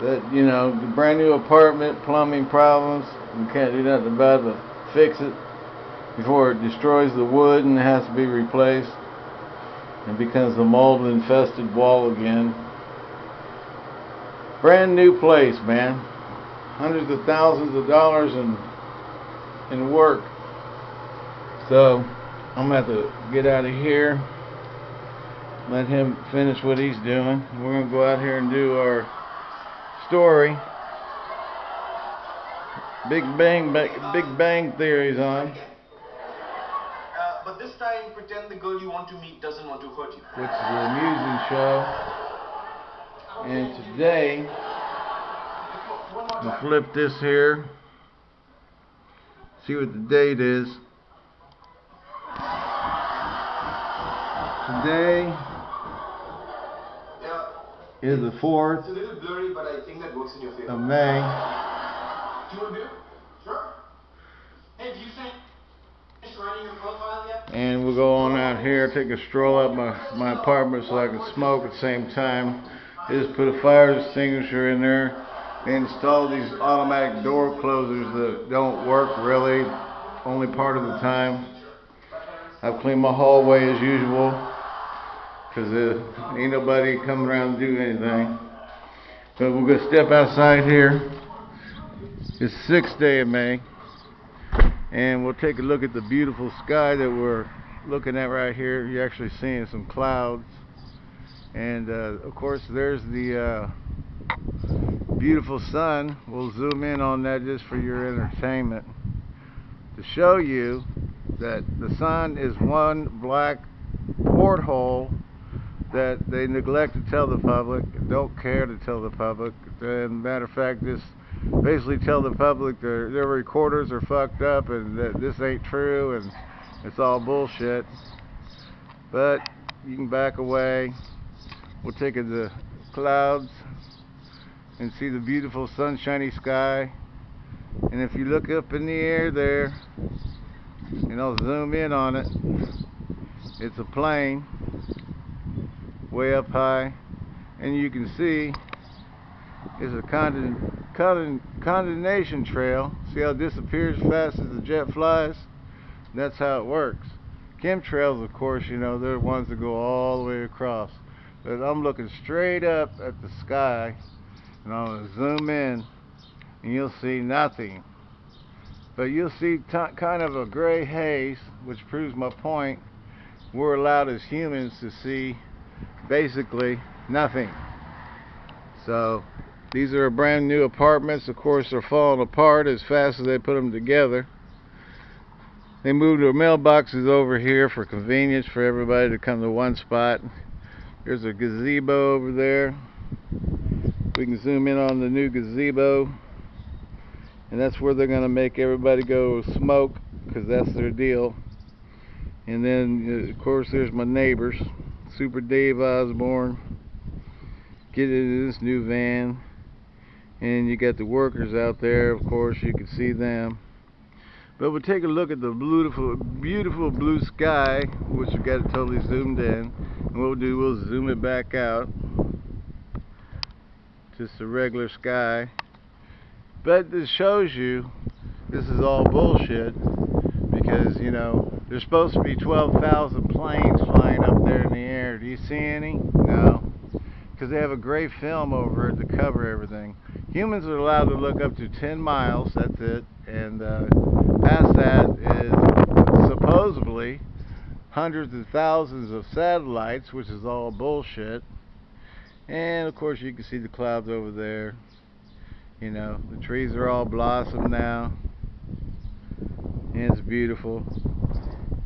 that, you know, the brand new apartment, plumbing problems, you can't do nothing about it but fix it before it destroys the wood and has to be replaced and becomes a mold infested wall again. Brand new place, man. Hundreds of thousands of dollars in in work. So I'm gonna have to get out of here. Let him finish what he's doing. We're gonna go out here and do our story. Big Bang, Big Bang Theory's on. Uh, but this time, pretend the girl you want to meet doesn't want to hurt you. Which is an amusing show. And today, we'll flip this here. See what the date is. Today is the 4th it's a little blurry, but I think that works in your favor. of May. Do you want to do it? Sure. Hey, do you finish writing your profile yet? And we'll go on out here, take a stroll up my, my apartment so I can smoke at the same time. Just put a fire extinguisher in there. They installed these automatic door closers that don't work really, only part of the time. I've cleaned my hallway as usual, because ain't nobody coming around to do anything. But we're going to step outside here. It's 6th day of May and we'll take a look at the beautiful sky that we're looking at right here. You're actually seeing some clouds, and uh, of course, there's the uh, beautiful sun. We'll zoom in on that just for your entertainment to show you that the sun is one black porthole that they neglect to tell the public, don't care to tell the public. And matter of fact, just basically tell the public their their recorders are fucked up and that this ain't true and it's all bullshit. But you can back away. We'll take it to the clouds and see the beautiful sunshiny sky. And if you look up in the air there, and I'll zoom in on it, it's a plane way up high, and you can see it's a condon condensation trail. See how it disappears fast as the jet flies? That's how it works. Chemtrails, of course, you know, they're the ones that go all the way across. But I'm looking straight up at the sky, and I'm going to zoom in, and you'll see nothing. But you'll see kind of a gray haze, which proves my point. We're allowed as humans to see basically nothing. So these are brand new apartments. Of course, they're falling apart as fast as they put them together. They moved their mailboxes over here for convenience for everybody to come to one spot. There's a gazebo over there. We can zoom in on the new gazebo. And that's where they're going to make everybody go smoke because that's their deal. And then, uh, of course, there's my neighbors. Super Dave Osborne. Get into this new van. And you got the workers out there of course you can see them. But we'll take a look at the beautiful beautiful blue sky which we got it totally zoomed in. And what we'll do we'll zoom it back out. Just a regular sky. But this shows you this is all bullshit. Because you know there's supposed to be 12,000 planes flying up there in the air do you see any? no because they have a gray film over it to cover everything humans are allowed to look up to 10 miles, that's it, and uh, past that is supposedly hundreds of thousands of satellites, which is all bullshit. And of course you can see the clouds over there. You know, the trees are all blossom now. And it's beautiful.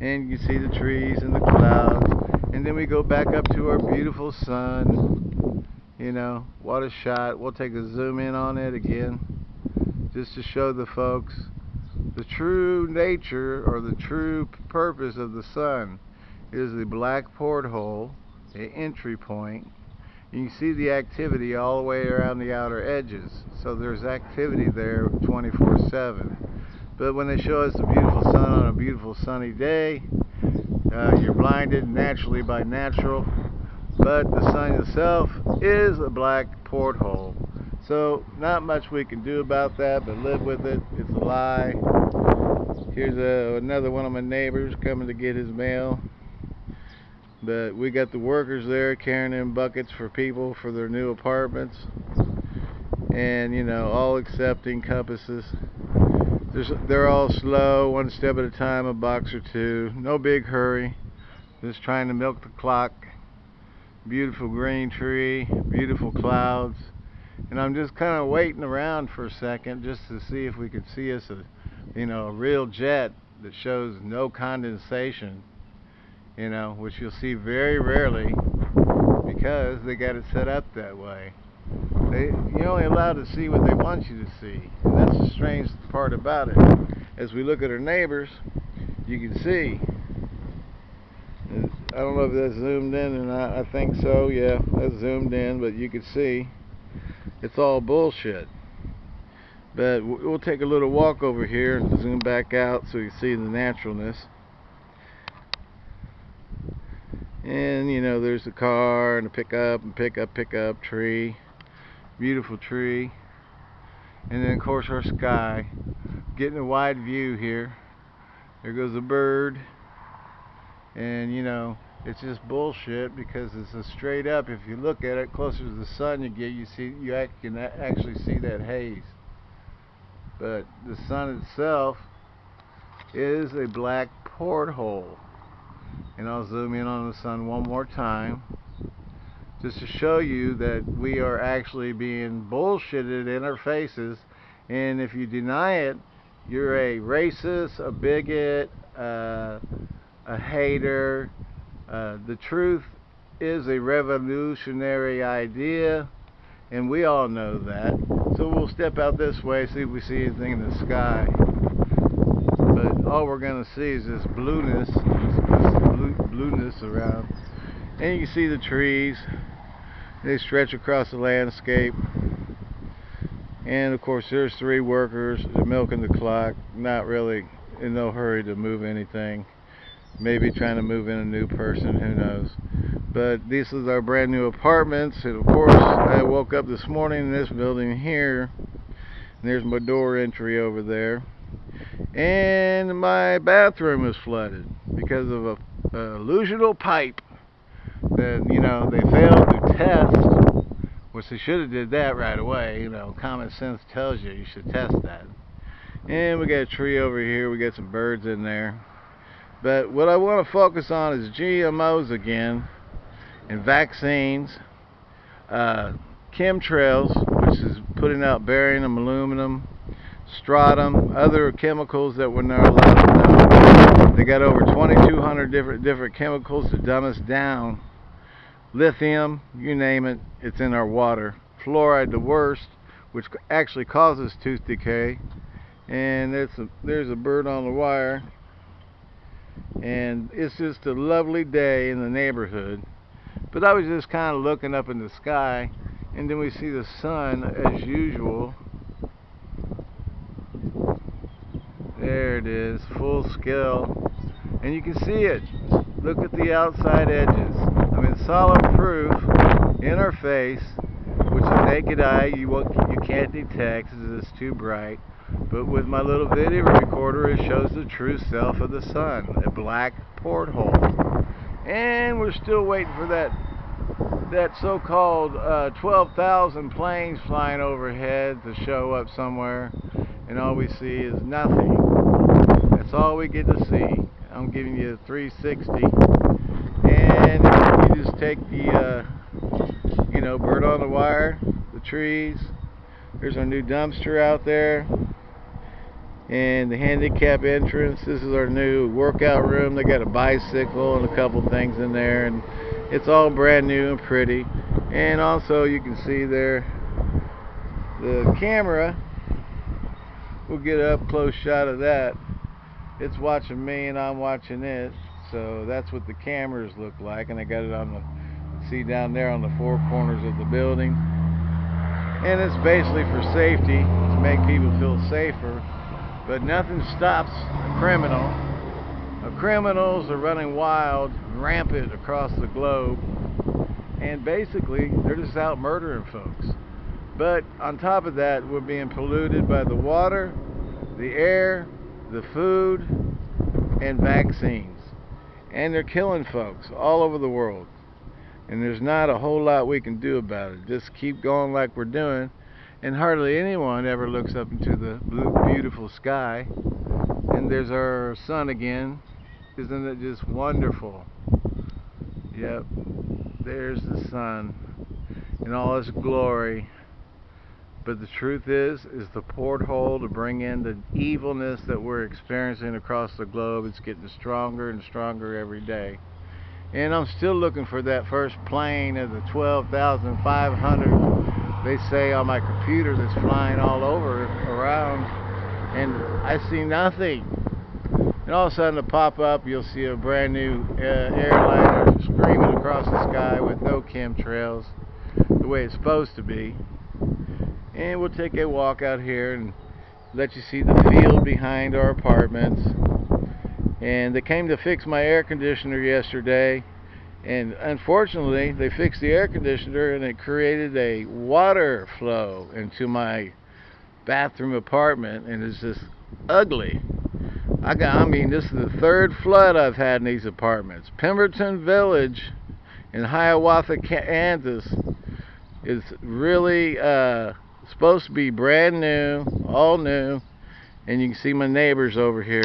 And you see the trees and the clouds. And then we go back up to our beautiful sun. You know what a shot. We'll take a zoom in on it again just to show the folks the true nature or the true purpose of the sun. Is the black porthole the entry point. You can see the activity all the way around the outer edges. So there's activity there 24 7 but when they show us the beautiful sun on a beautiful sunny day uh, you're blinded naturally by natural but the sun itself is a black porthole. So, not much we can do about that, but live with it. It's a lie. Here's a, another one of my neighbors coming to get his mail. But we got the workers there carrying in buckets for people for their new apartments. And, you know, all accepting compasses. There's, they're all slow, one step at a time, a box or two. No big hurry. Just trying to milk the clock. Beautiful green tree, beautiful clouds. And I'm just kind of waiting around for a second just to see if we could see us a, you know, a real jet that shows no condensation, you know, which you'll see very rarely because they got it set up that way. They, you're only allowed to see what they want you to see. And that's the strange part about it. As we look at our neighbors, you can see. I don't know if that's zoomed in and I, I think so. Yeah, that's zoomed in, but you can see it's all bullshit. But we'll take a little walk over here and zoom back out so you can see the naturalness. And you know, there's a car and a pickup and pickup, pickup, tree beautiful tree. And then of course our sky. Getting a wide view here. There goes a bird. And you know it's just bullshit because it's a straight up if you look at it closer to the sun you get you see you can actually see that haze. But the sun itself is a black porthole. And I'll zoom in on the sun one more time just to show you that we are actually being bullshitted in our faces. And if you deny it you're a racist a bigot uh, a hater. Uh, the truth is a revolutionary idea and we all know that. So we'll step out this way see if we see anything in the sky. But all we're going to see is this blueness this blue, blueness around. And you can see the trees they stretch across the landscape. And of course there's three workers milking the clock not really in no hurry to move anything. Maybe trying to move in a new person who knows? But this is our brand new apartments and of course I woke up this morning in this building here and there's my door entry over there. And my bathroom is flooded because of a, a illusional pipe that you know they failed to test which they should have did that right away you know common sense tells you you should test that. And we got a tree over here we got some birds in there. But what I want to focus on is GMOs again and vaccines uh, chemtrails which is putting out barium aluminum strontium other chemicals that we're not allowed to know. They got over 2200 different different chemicals to dumb us down lithium, you name it, it's in our water. Fluoride, the worst, which actually causes tooth decay. And there's a, there's a bird on the wire. And it's just a lovely day in the neighborhood. But I was just kind of looking up in the sky, and then we see the sun as usual. There it is, full scale. And you can see it. Look at the outside edges. Mean, solid proof in our face, which the naked eye you you can't detect because it's too bright. But with my little video recorder, it shows the true self of the sun, a black porthole. And we're still waiting for that that so-called uh, 12,000 planes flying overhead to show up somewhere, and all we see is nothing. That's all we get to see. I'm giving you a 360 and you just take the uh, you know bird on the wire the trees. There's our new dumpster out there. And the handicap entrance this is our new workout room. They got a bicycle and a couple things in there. And it's all brand new and pretty. And also you can see there the camera we'll get up close shot of that. It's watching me and I'm watching it so that's what the cameras look like and I got it on the see down there on the four corners of the building. And it's basically for safety to make people feel safer. But nothing stops a criminal. The criminals are running wild rampant across the globe. And basically they're just out murdering folks. But on top of that, we're being polluted by the water, the air, the food, and vaccines. And they're killing folks all over the world. And there's not a whole lot we can do about it. Just keep going like we're doing. And hardly anyone ever looks up into the blue, beautiful sky. And there's our sun again. Isn't it just wonderful? Yep. There's the sun in all its glory. But the truth is, is the porthole to bring in the evilness that we're experiencing across the globe. It's getting stronger and stronger every day. And I'm still looking for that first plane of the 12,500 they say on my computer that's flying all over around. And I see nothing. And all of a sudden, to pop up, you'll see a brand new uh, airliner screaming across the sky with no chemtrails, the way it's supposed to be and we'll take a walk out here and let you see the field behind our apartments. And they came to fix my air conditioner yesterday. And unfortunately they fixed the air conditioner and it created a water flow into my bathroom apartment. And it's just ugly. I got I mean this is the third flood I've had in these apartments. Pemberton Village in Hiawatha Kansas is really uh supposed to be brand new, all new, and you can see my neighbors over here.